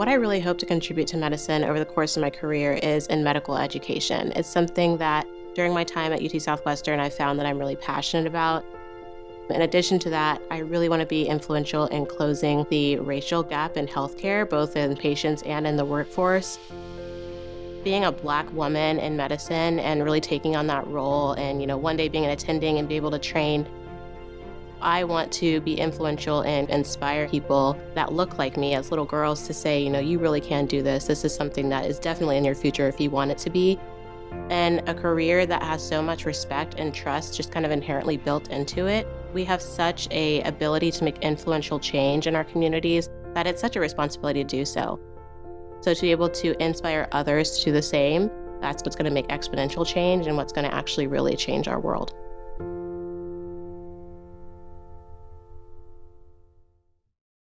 What I really hope to contribute to medicine over the course of my career is in medical education. It's something that during my time at UT Southwestern, I found that I'm really passionate about. In addition to that, I really want to be influential in closing the racial gap in healthcare, both in patients and in the workforce. Being a black woman in medicine and really taking on that role and, you know, one day being an attending and be able to train I want to be influential and inspire people that look like me as little girls to say, you know, you really can do this. This is something that is definitely in your future if you want it to be. And a career that has so much respect and trust just kind of inherently built into it. We have such a ability to make influential change in our communities that it's such a responsibility to do so. So to be able to inspire others to do the same, that's what's going to make exponential change and what's going to actually really change our world.